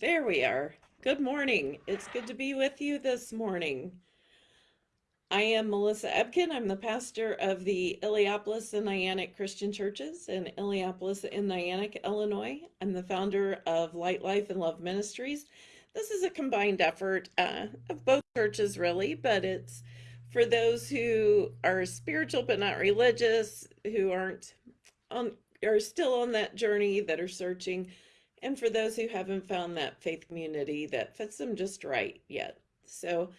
There we are. Good morning. It's good to be with you this morning. I am Melissa Ebken. I'm the pastor of the Illiopolis and Niantic Christian Churches in Illiopolis and Niantic, Illinois. I'm the founder of Light Life and Love Ministries. This is a combined effort uh, of both churches, really, but it's for those who are spiritual but not religious, who aren't on, are still on that journey, that are searching and for those who haven't found that faith community that fits them just right yet. So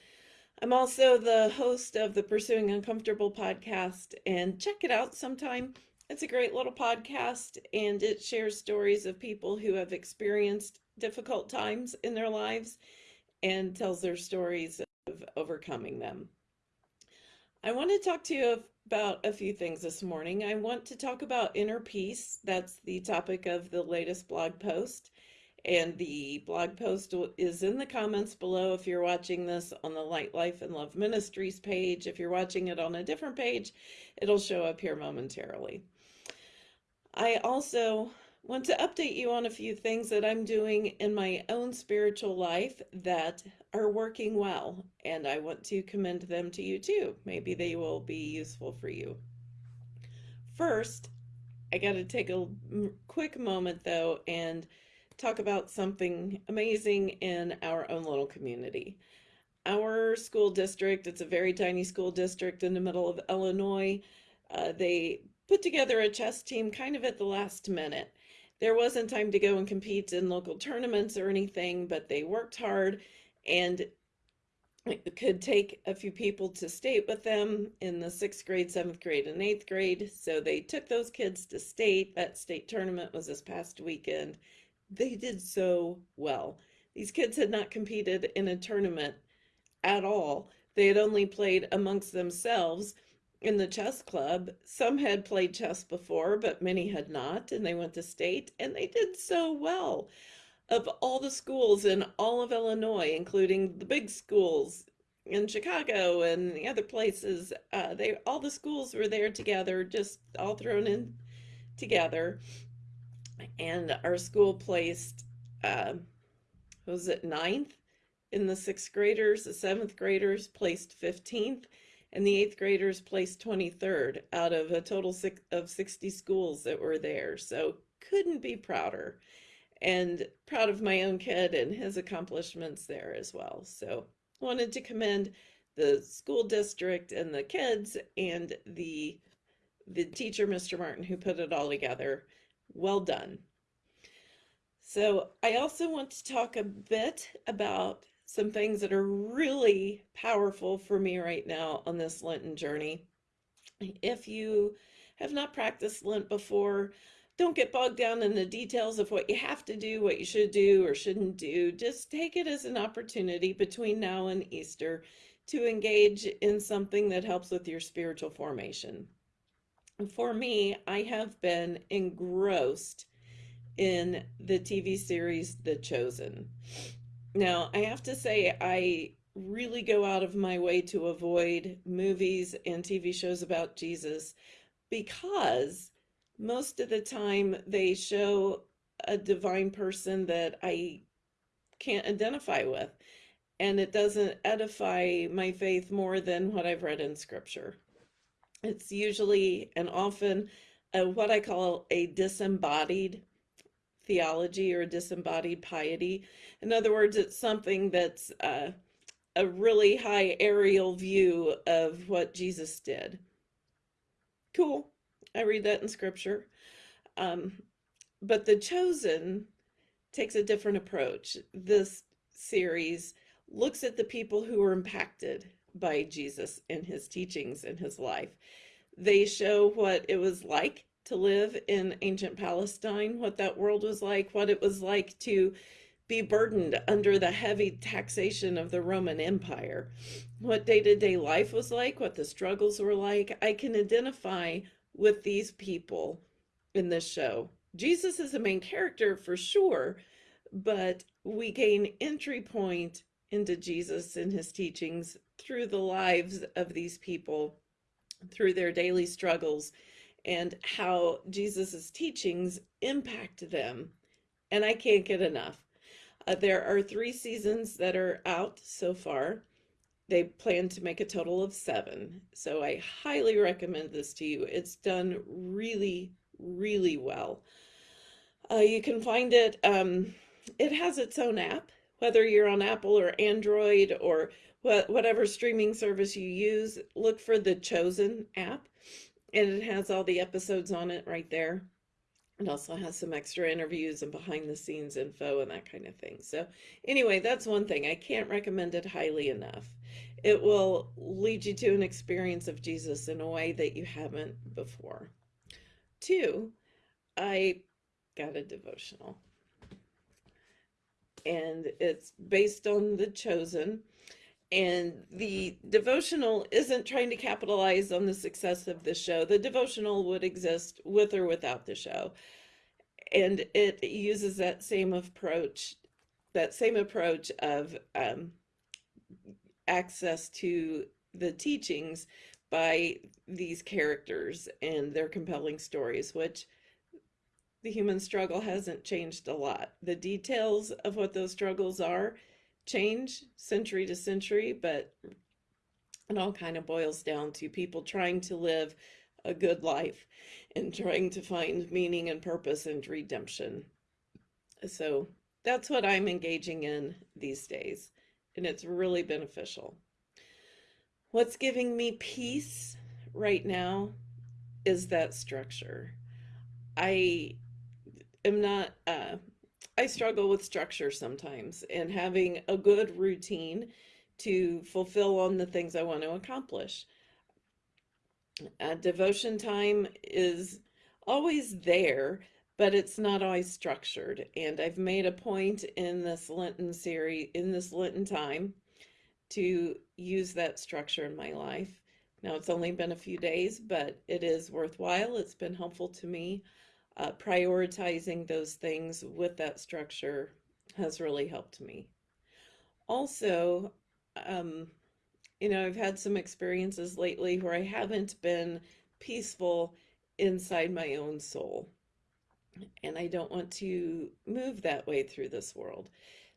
I'm also the host of the Pursuing Uncomfortable podcast, and check it out sometime. It's a great little podcast, and it shares stories of people who have experienced difficult times in their lives and tells their stories of overcoming them. I want to talk to you about a few things this morning. I want to talk about inner peace. That's the topic of the latest blog post. And the blog post is in the comments below if you're watching this on the Light Life and Love Ministries page. If you're watching it on a different page, it'll show up here momentarily. I also want to update you on a few things that I'm doing in my own spiritual life that are working well, and I want to commend them to you too. Maybe they will be useful for you. First, I got to take a quick moment though and talk about something amazing in our own little community. Our school district, it's a very tiny school district in the middle of Illinois. Uh, they put together a chess team kind of at the last minute there wasn't time to go and compete in local tournaments or anything, but they worked hard and could take a few people to state with them in the sixth grade, seventh grade, and eighth grade. So they took those kids to state. That state tournament was this past weekend. They did so well. These kids had not competed in a tournament at all. They had only played amongst themselves in the chess club. Some had played chess before, but many had not, and they went to state, and they did so well. Of all the schools in all of Illinois, including the big schools in Chicago and the other places, uh, they all the schools were there together, just all thrown in together. And our school placed, uh, was it ninth in the sixth graders? The seventh graders placed 15th and the eighth graders placed 23rd out of a total of 60 schools that were there. So couldn't be prouder and proud of my own kid and his accomplishments there as well. So wanted to commend the school district and the kids and the the teacher, Mr. Martin, who put it all together. Well done. So I also want to talk a bit about some things that are really powerful for me right now on this Lenten journey. If you have not practiced Lent before, don't get bogged down in the details of what you have to do, what you should do or shouldn't do. Just take it as an opportunity between now and Easter to engage in something that helps with your spiritual formation. For me, I have been engrossed in the TV series The Chosen. Now, I have to say, I really go out of my way to avoid movies and TV shows about Jesus because most of the time they show a divine person that I can't identify with. And it doesn't edify my faith more than what I've read in scripture. It's usually and often a, what I call a disembodied theology or disembodied piety. In other words, it's something that's uh, a really high aerial view of what Jesus did. Cool. I read that in scripture. Um, but The Chosen takes a different approach. This series looks at the people who were impacted by Jesus and his teachings and his life. They show what it was like to live in ancient Palestine, what that world was like, what it was like to be burdened under the heavy taxation of the Roman Empire, what day to day life was like, what the struggles were like. I can identify with these people in this show. Jesus is the main character for sure, but we gain entry point into Jesus and his teachings through the lives of these people, through their daily struggles and how Jesus's teachings impact them. And I can't get enough. Uh, there are three seasons that are out so far. They plan to make a total of seven. So I highly recommend this to you. It's done really, really well. Uh, you can find it, um, it has its own app, whether you're on Apple or Android or wh whatever streaming service you use, look for the Chosen app and it has all the episodes on it right there. It also has some extra interviews and behind the scenes info and that kind of thing. So anyway, that's one thing. I can't recommend it highly enough. It will lead you to an experience of Jesus in a way that you haven't before. Two, I got a devotional. And it's based on The Chosen. And the devotional isn't trying to capitalize on the success of the show. The devotional would exist with or without the show. And it uses that same approach, that same approach of um, access to the teachings by these characters and their compelling stories, which the human struggle hasn't changed a lot. The details of what those struggles are change century to century, but it all kind of boils down to people trying to live a good life and trying to find meaning and purpose and redemption. So that's what I'm engaging in these days, and it's really beneficial. What's giving me peace right now is that structure. I am not, uh, I struggle with structure sometimes and having a good routine to fulfill on the things I want to accomplish. Uh, devotion time is always there, but it's not always structured. And I've made a point in this Lenten series, in this Lenten time, to use that structure in my life. Now, it's only been a few days, but it is worthwhile. It's been helpful to me uh, prioritizing those things with that structure has really helped me. Also, um, you know, I've had some experiences lately where I haven't been peaceful inside my own soul. And I don't want to move that way through this world.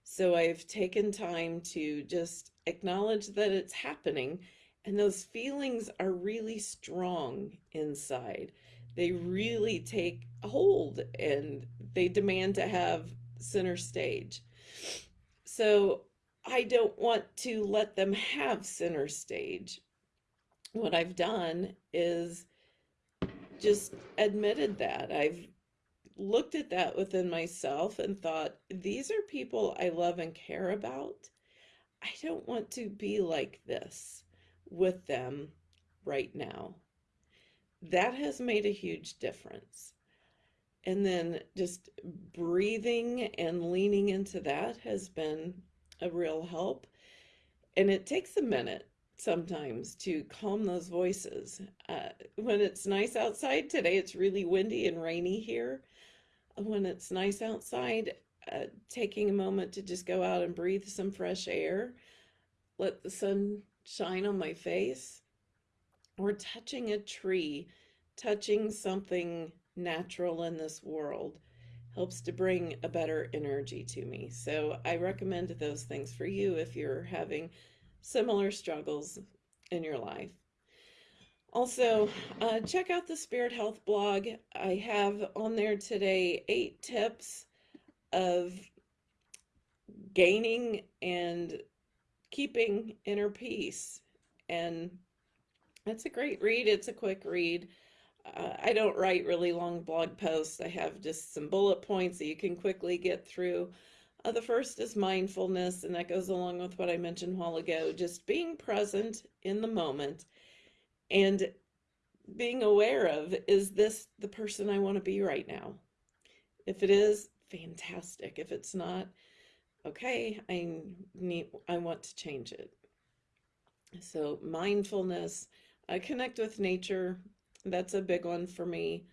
So I've taken time to just acknowledge that it's happening. And those feelings are really strong inside they really take hold and they demand to have center stage. So I don't want to let them have center stage. What I've done is just admitted that. I've looked at that within myself and thought, these are people I love and care about. I don't want to be like this with them right now that has made a huge difference. And then just breathing and leaning into that has been a real help. And it takes a minute sometimes to calm those voices. Uh, when it's nice outside, today it's really windy and rainy here. When it's nice outside, uh, taking a moment to just go out and breathe some fresh air, let the sun shine on my face, or touching a tree, touching something natural in this world helps to bring a better energy to me. So I recommend those things for you if you're having similar struggles in your life. Also, uh, check out the Spirit Health blog. I have on there today eight tips of gaining and keeping inner peace. And it's a great read. It's a quick read. Uh, I don't write really long blog posts. I have just some bullet points that you can quickly get through. Uh, the first is mindfulness, and that goes along with what I mentioned a while ago, just being present in the moment and being aware of, is this the person I want to be right now? If it is, fantastic. If it's not, okay, I need, I want to change it. So mindfulness, I connect with nature. That's a big one for me.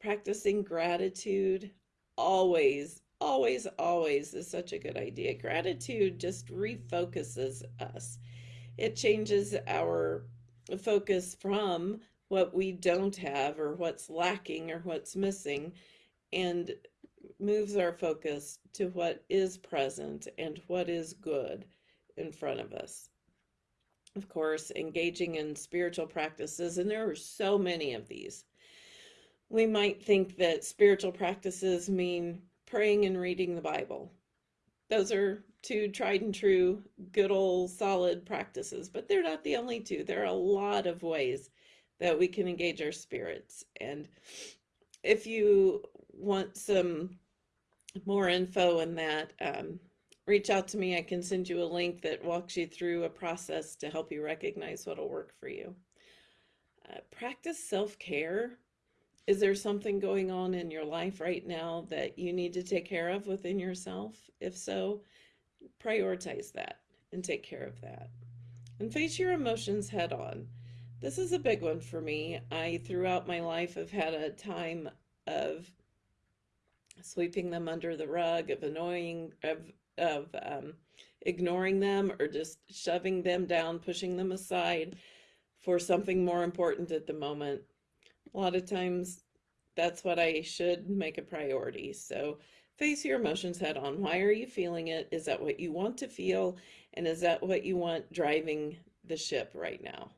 Practicing gratitude always, always, always is such a good idea. Gratitude just refocuses us. It changes our focus from what we don't have or what's lacking or what's missing and moves our focus to what is present and what is good in front of us. Of course, engaging in spiritual practices, and there are so many of these. We might think that spiritual practices mean praying and reading the Bible. Those are two tried and true, good old solid practices, but they're not the only two. There are a lot of ways that we can engage our spirits. And if you want some more info on that, um, reach out to me. I can send you a link that walks you through a process to help you recognize what'll work for you. Uh, practice self-care. Is there something going on in your life right now that you need to take care of within yourself? If so, prioritize that and take care of that. And face your emotions head on. This is a big one for me. I, throughout my life, have had a time of sweeping them under the rug, of annoying, of, of um, ignoring them, or just shoving them down, pushing them aside for something more important at the moment. A lot of times, that's what I should make a priority. So face your emotions head on. Why are you feeling it? Is that what you want to feel? And is that what you want driving the ship right now?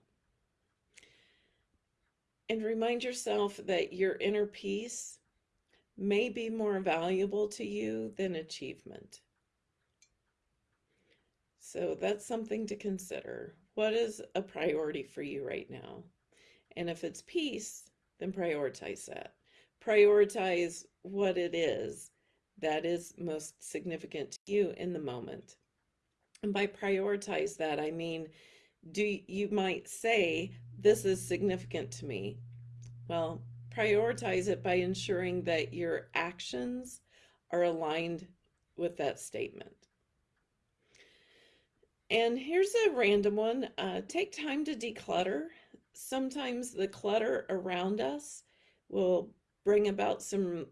And remind yourself that your inner peace may be more valuable to you than achievement. So that's something to consider. What is a priority for you right now? And if it's peace, then prioritize that. Prioritize what it is that is most significant to you in the moment. And by prioritize that, I mean, do you might say, this is significant to me. Well, prioritize it by ensuring that your actions are aligned with that statement. And here's a random one. Uh, take time to declutter. Sometimes the clutter around us will bring about some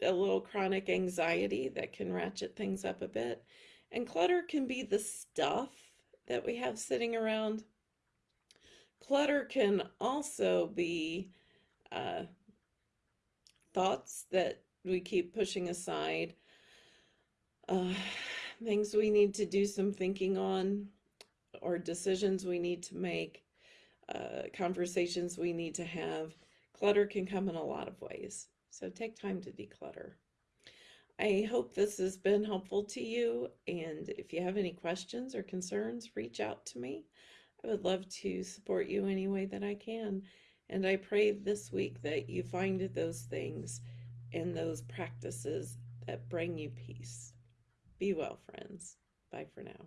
a little chronic anxiety that can ratchet things up a bit. And clutter can be the stuff that we have sitting around. Clutter can also be uh, thoughts that we keep pushing aside, uh, things we need to do some thinking on, or decisions we need to make, uh, conversations we need to have. Clutter can come in a lot of ways. So take time to declutter. I hope this has been helpful to you. And if you have any questions or concerns, reach out to me. I would love to support you any way that I can. And I pray this week that you find those things and those practices that bring you peace. Be well, friends. Bye for now.